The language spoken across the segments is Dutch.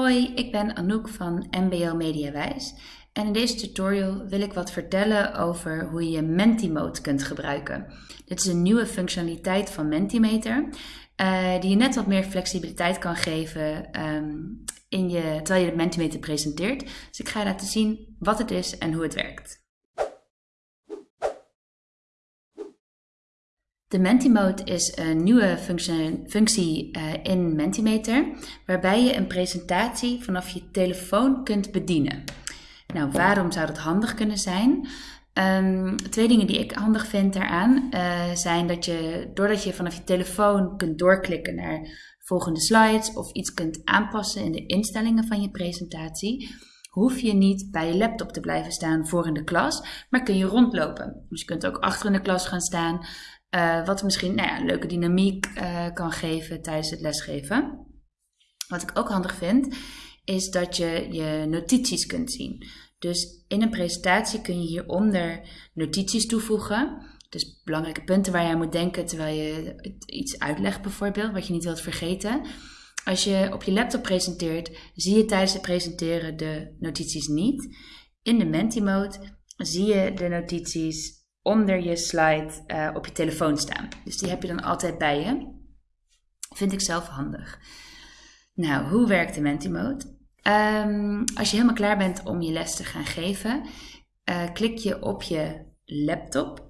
Hoi, ik ben Anouk van MBO Mediawijs en in deze tutorial wil ik wat vertellen over hoe je Mentimeter kunt gebruiken. Dit is een nieuwe functionaliteit van Mentimeter uh, die je net wat meer flexibiliteit kan geven um, in je, terwijl je de Mentimeter presenteert. Dus ik ga je laten zien wat het is en hoe het werkt. De Mentimode is een nieuwe functie, functie uh, in Mentimeter, waarbij je een presentatie vanaf je telefoon kunt bedienen. Nou, waarom zou dat handig kunnen zijn? Um, twee dingen die ik handig vind daaraan uh, zijn dat je, doordat je vanaf je telefoon kunt doorklikken naar volgende slides of iets kunt aanpassen in de instellingen van je presentatie, hoef je niet bij je laptop te blijven staan voor in de klas, maar kun je rondlopen. Dus je kunt ook achter in de klas gaan staan, uh, wat misschien nou ja, een leuke dynamiek uh, kan geven tijdens het lesgeven. Wat ik ook handig vind, is dat je je notities kunt zien. Dus in een presentatie kun je hieronder notities toevoegen. Dus belangrijke punten waar je aan moet denken terwijl je iets uitlegt bijvoorbeeld, wat je niet wilt vergeten. Als je op je laptop presenteert, zie je tijdens het presenteren de notities niet. In de Menti mode zie je de notities onder je slide uh, op je telefoon staan. Dus die heb je dan altijd bij je. Vind ik zelf handig. Nou, hoe werkt de Mentimode? Um, als je helemaal klaar bent om je les te gaan geven, uh, klik je op je laptop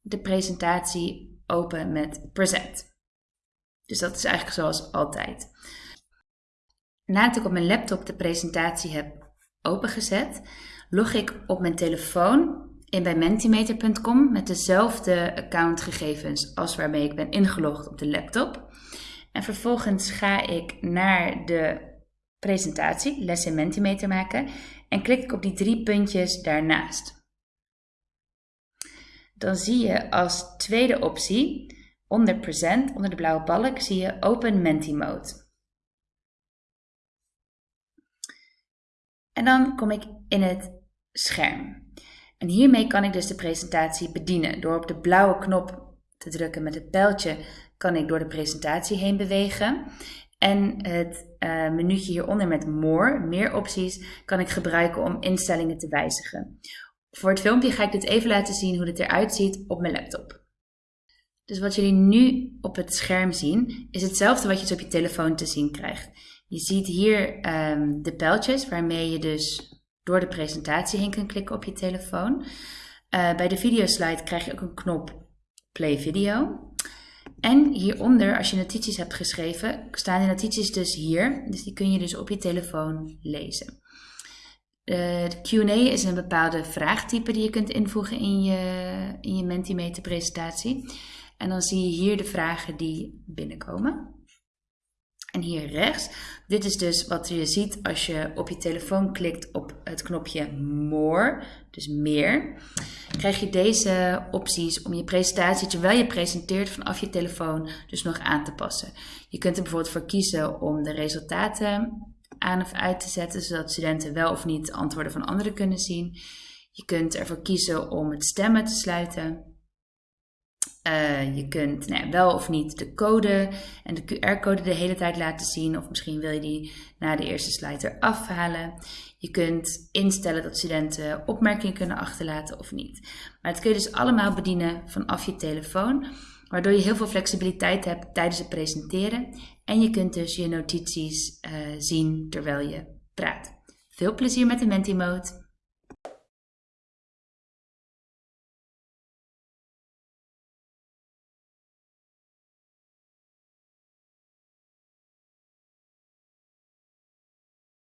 de presentatie open met Present. Dus dat is eigenlijk zoals altijd. Nadat ik op mijn laptop de presentatie heb opengezet, log ik op mijn telefoon in bij Mentimeter.com met dezelfde accountgegevens als waarmee ik ben ingelogd op de laptop. En vervolgens ga ik naar de presentatie, les in Mentimeter maken en klik ik op die drie puntjes daarnaast. Dan zie je als tweede optie onder Present, onder de blauwe balk, zie je Open Mentimode. En dan kom ik in het scherm. En hiermee kan ik dus de presentatie bedienen. Door op de blauwe knop te drukken met het pijltje kan ik door de presentatie heen bewegen. En het uh, hieronder met More, meer opties, kan ik gebruiken om instellingen te wijzigen. Voor het filmpje ga ik dit even laten zien hoe dit eruit ziet op mijn laptop. Dus wat jullie nu op het scherm zien, is hetzelfde wat je dus op je telefoon te zien krijgt. Je ziet hier um, de pijltjes waarmee je dus door de presentatie heen kunt klikken op je telefoon. Uh, bij de videoslide krijg je ook een knop Play Video. En hieronder, als je notities hebt geschreven, staan de notities dus hier. Dus die kun je dus op je telefoon lezen. Uh, de Q&A is een bepaalde vraagtype die je kunt invoegen in je, in je Mentimeter presentatie. En dan zie je hier de vragen die binnenkomen. En hier rechts, dit is dus wat je ziet als je op je telefoon klikt op het knopje More, dus meer. Krijg je deze opties om je presentatie, terwijl je presenteert vanaf je telefoon, dus nog aan te passen. Je kunt er bijvoorbeeld voor kiezen om de resultaten aan of uit te zetten, zodat studenten wel of niet antwoorden van anderen kunnen zien. Je kunt ervoor kiezen om het stemmen te sluiten. Uh, je kunt nou wel of niet de code en de QR-code de hele tijd laten zien. Of misschien wil je die na de eerste slide eraf halen. Je kunt instellen dat studenten opmerkingen kunnen achterlaten of niet. Maar het kun je dus allemaal bedienen vanaf je telefoon. Waardoor je heel veel flexibiliteit hebt tijdens het presenteren. En je kunt dus je notities uh, zien terwijl je praat. Veel plezier met de Menti-mode!